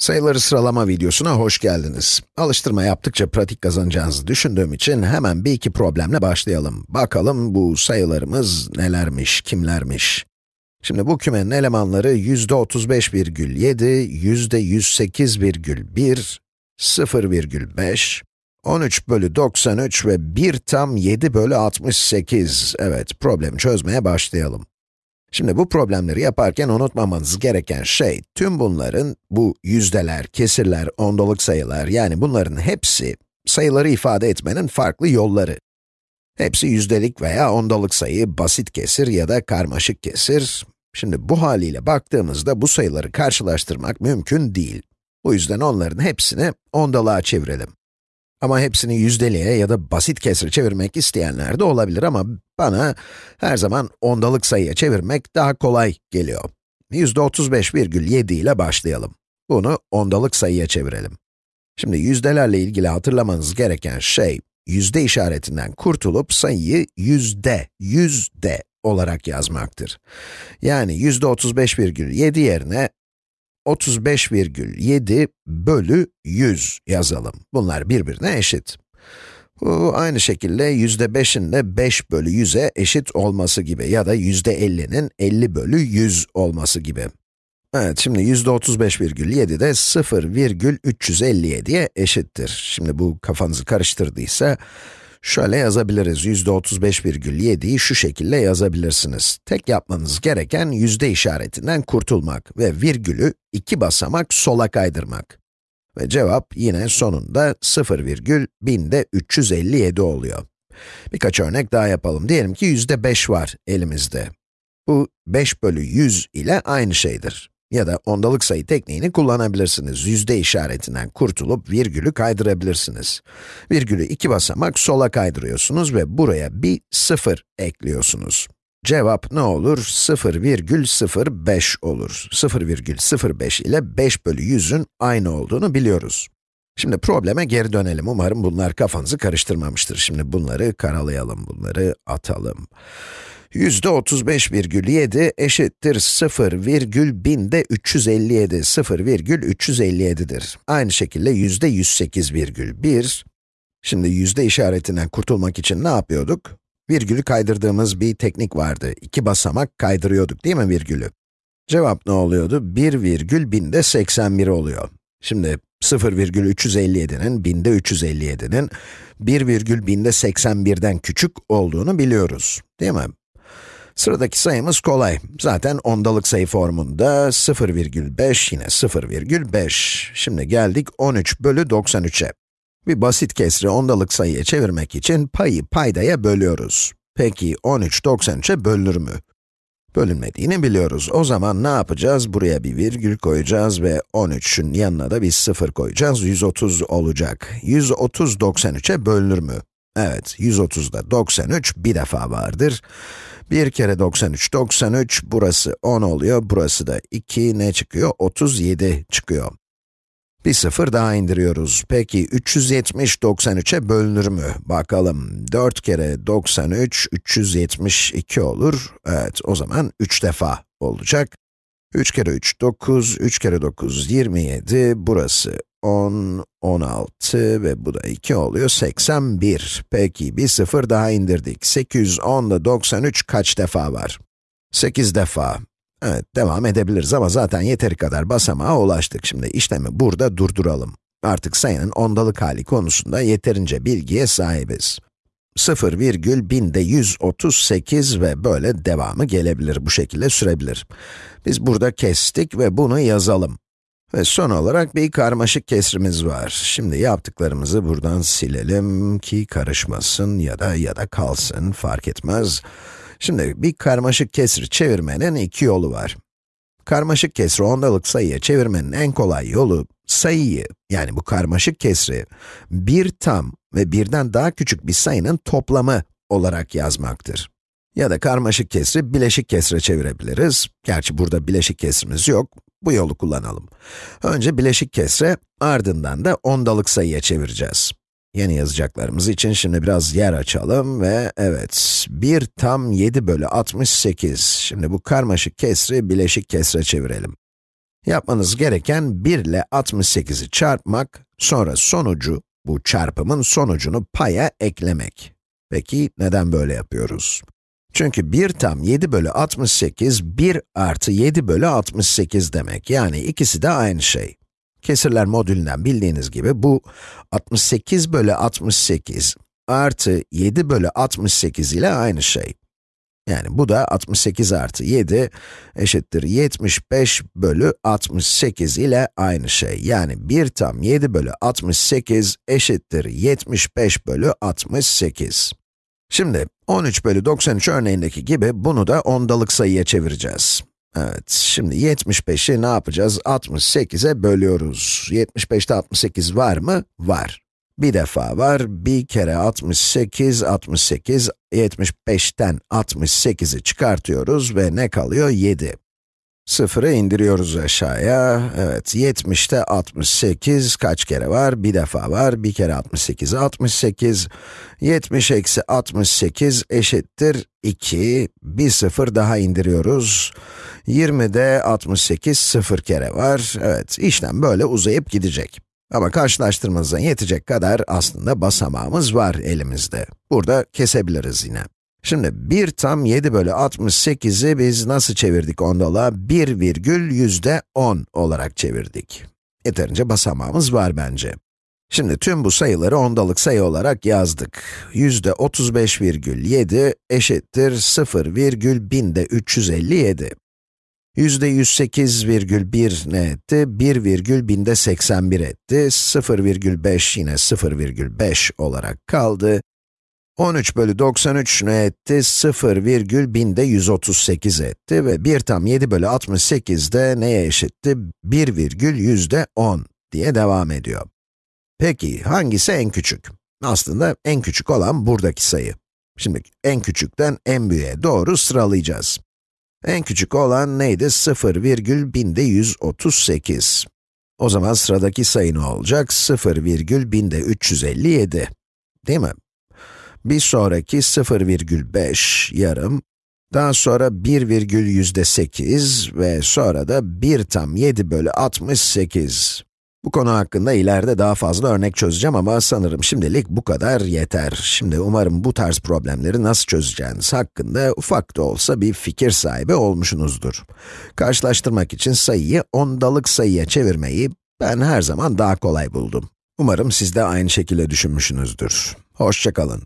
Sayıları sıralama videosuna hoş geldiniz. Alıştırma yaptıkça pratik kazanacağınızı düşündüğüm için hemen bir iki problemle başlayalım. Bakalım bu sayılarımız nelermiş, kimlermiş? Şimdi bu kümenin elemanları yüzde 35,7, yüzde 108,1, 0,5, 13 bölü 93 ve 1 tam 7 bölü 68. Evet, problemi çözmeye başlayalım. Şimdi bu problemleri yaparken unutmamanız gereken şey, tüm bunların, bu yüzdeler, kesirler, ondalık sayılar, yani bunların hepsi, sayıları ifade etmenin farklı yolları. Hepsi yüzdelik veya ondalık sayı, basit kesir ya da karmaşık kesir. Şimdi bu haliyle baktığımızda bu sayıları karşılaştırmak mümkün değil. Bu yüzden onların hepsini ondalığa çevirelim. Ama hepsini yüzdeliğe ya da basit kesre çevirmek isteyenler de olabilir ama bana her zaman ondalık sayıya çevirmek daha kolay geliyor. Yüzde 35,7 ile başlayalım. Bunu ondalık sayıya çevirelim. Şimdi yüzdelerle ilgili hatırlamanız gereken şey, yüzde işaretinden kurtulup sayıyı yüzde, yüzde olarak yazmaktır. Yani yüzde 35,7 yerine 35,7 bölü 100 yazalım. Bunlar birbirine eşit. Bu aynı şekilde yüzde 5'in de 5 bölü 100'e eşit olması gibi ya da yüzde 50'nin 50 bölü 100 olması gibi. Evet, şimdi yüzde 35,7 de 0,357'ye eşittir. Şimdi bu kafanızı karıştırdıysa, Şöyle yazabiliriz, yüzde 35,7'yi şu şekilde yazabilirsiniz. Tek yapmanız gereken yüzde işaretinden kurtulmak ve virgülü iki basamak sola kaydırmak. Ve cevap yine sonunda 0,1000'de 357 oluyor. Birkaç örnek daha yapalım. Diyelim ki yüzde 5 var elimizde. Bu 5 bölü 100 ile aynı şeydir. Ya da ondalık sayı tekniğini kullanabilirsiniz. Yüzde işaretinden kurtulup virgülü kaydırabilirsiniz. Virgülü iki basamak sola kaydırıyorsunuz ve buraya bir sıfır ekliyorsunuz. Cevap ne olur? 0,05 olur. 0,05 ile 5 bölü 100'ün aynı olduğunu biliyoruz. Şimdi probleme geri dönelim. Umarım bunlar kafanızı karıştırmamıştır. Şimdi bunları karalayalım, bunları atalım. Yüzde 35,7 eşittir 0,1000'de 357, 0,357'dir. Aynı şekilde yüzde 108,1. Şimdi yüzde işaretinden kurtulmak için ne yapıyorduk? Virgülü kaydırdığımız bir teknik vardı. İki basamak kaydırıyorduk değil mi virgülü? Cevap ne oluyordu? 1 virgül binde 81 oluyor. Şimdi 0,357'nin, binde 357'nin 1 virgül binde 81'den küçük olduğunu biliyoruz, değil mi? Sıradaki sayımız kolay. Zaten ondalık sayı formunda 0,5 yine 0,5. Şimdi geldik 13 bölü 93'e. Bir basit kesri ondalık sayıya çevirmek için payı paydaya bölüyoruz. Peki 13 93'e bölünür mü? Bölünmediğini biliyoruz. O zaman ne yapacağız? Buraya bir virgül koyacağız ve 13'ün yanına da bir 0 koyacağız. 130 olacak. 130 93'e bölünür mü? Evet, 130'da 93 bir defa vardır. Bir kere 93, 93, burası 10 oluyor, burası da 2, ne çıkıyor? 37 çıkıyor. Bir sıfır daha indiriyoruz. Peki 370 93'e bölünür mü? Bakalım. 4 kere 93, 372 olur. Evet, o zaman 3 defa olacak. 3 kere 3, 9, 3 kere 9, 27, burası 10, 16 ve bu da 2 oluyor, 81. Peki, bir sıfır daha indirdik. 810 ile 93 kaç defa var? 8 defa. Evet, devam edebiliriz ama zaten yeteri kadar basamağa ulaştık. Şimdi işlemi burada durduralım. Artık sayının ondalık hali konusunda yeterince bilgiye sahibiz. 0 virgül binde 138 ve böyle devamı gelebilir, bu şekilde sürebilir. Biz burada kestik ve bunu yazalım. Ve son olarak bir karmaşık kesrimiz var. Şimdi yaptıklarımızı buradan silelim ki karışmasın ya da ya da kalsın, fark etmez. Şimdi bir karmaşık kesri çevirmenin iki yolu var. Karmaşık kesri ondalık sayıya çevirmenin en kolay yolu, sayıyı, yani bu karmaşık kesri, bir tam ve birden daha küçük bir sayının toplamı olarak yazmaktır. Ya da karmaşık kesri bileşik kesre çevirebiliriz. Gerçi burada bileşik kesrimiz yok. Bu yolu kullanalım. Önce bileşik kesre, ardından da ondalık sayıya çevireceğiz. Yeni yazacaklarımız için şimdi biraz yer açalım ve evet, 1 tam 7 bölü 68. Şimdi bu karmaşık kesri bileşik kesre çevirelim. Yapmanız gereken 1 ile 68'i çarpmak, sonra sonucu, bu çarpımın sonucunu paya eklemek. Peki neden böyle yapıyoruz? Çünkü 1 tam 7 bölü 68, 1 artı 7 bölü 68 demek. Yani ikisi de aynı şey. Kesirler modülünden bildiğiniz gibi bu 68 bölü 68 artı 7 bölü 68 ile aynı şey. Yani bu da 68 artı 7 eşittir 75 bölü 68 ile aynı şey. Yani 1 tam 7 bölü 68 eşittir 75 bölü 68. Şimdi 13 bölü 93 örneğindeki gibi bunu da ondalık sayıya çevireceğiz. Evet, şimdi 75'i ne yapacağız? 68'e bölüyoruz. 75'te 68 var mı? Var. Bir defa var, bir kere 68, 68, 75'ten 68'i çıkartıyoruz ve ne kalıyor? 7. Sıfırı indiriyoruz aşağıya. Evet, 70'te 68 kaç kere var? Bir defa var. Bir kere 68, 68. 70 eksi 68 eşittir 2. Bir sıfır daha indiriyoruz. 20'de 68 sıfır kere var. Evet, işlem böyle uzayıp gidecek. Ama karşılaştırmanıza yetecek kadar aslında basamağımız var elimizde. Burada kesebiliriz yine. Şimdi 1 tam 7 bölü 68'i biz nasıl çevirdik ondalığa? 1 virgül yüzde 10 olarak çevirdik. Yeterince basamağımız var bence. Şimdi tüm bu sayıları ondalık sayı olarak yazdık. Yüzde 35,7 eşittir 0 virgül binde 357. Yüzde 108,1 ne etti? 1 virgül binde 81 etti. 0,5 yine 0,5 olarak kaldı. 13 bölü 93 ne etti? 0 virgül binde 138 etti ve 1 tam 7 bölü 68 de neye eşitti? 1 virgül yüzde 10 diye devam ediyor. Peki, hangisi en küçük? Aslında en küçük olan buradaki sayı. Şimdi en küçükten en büyüğe doğru sıralayacağız. En küçük olan neydi? 0 virgül binde 138. O zaman sıradaki sayı ne olacak? 0 virgül binde 357. Değil mi? Bir sonraki 0,5 yarım, daha sonra 1 virgül yüzde 8 ve sonra da 1 tam 7 bölü 68. Bu konu hakkında ileride daha fazla örnek çözeceğim ama sanırım şimdilik bu kadar yeter. Şimdi umarım bu tarz problemleri nasıl çözeceğiniz hakkında ufak da olsa bir fikir sahibi olmuşsunuzdur. Karşılaştırmak için sayıyı ondalık sayıya çevirmeyi ben her zaman daha kolay buldum. Umarım siz de aynı şekilde düşünmüşsünüzdür. Hoşçakalın.